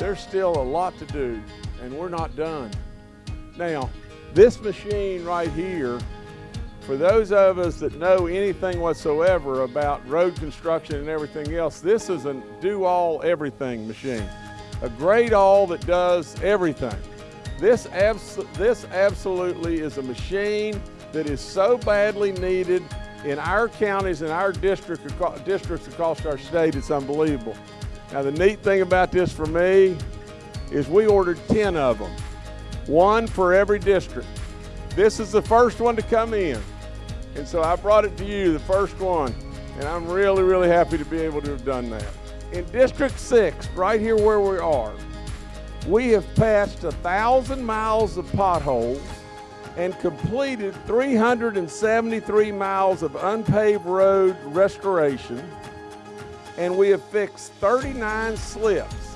There's still a lot to do, and we're not done. Now, this machine right here, for those of us that know anything whatsoever about road construction and everything else, this is a do-all everything machine. A Gradall that does everything. This, abs this absolutely is a machine that is so badly needed in our counties and our district, districts across our state, it's unbelievable. Now the neat thing about this for me is we ordered 10 of them, one for every district. This is the first one to come in. And so I brought it to you, the first one. And I'm really, really happy to be able to have done that. In District 6, right here where we are, we have passed a thousand miles of potholes and completed 373 miles of unpaved road restoration. And we have fixed 39 slips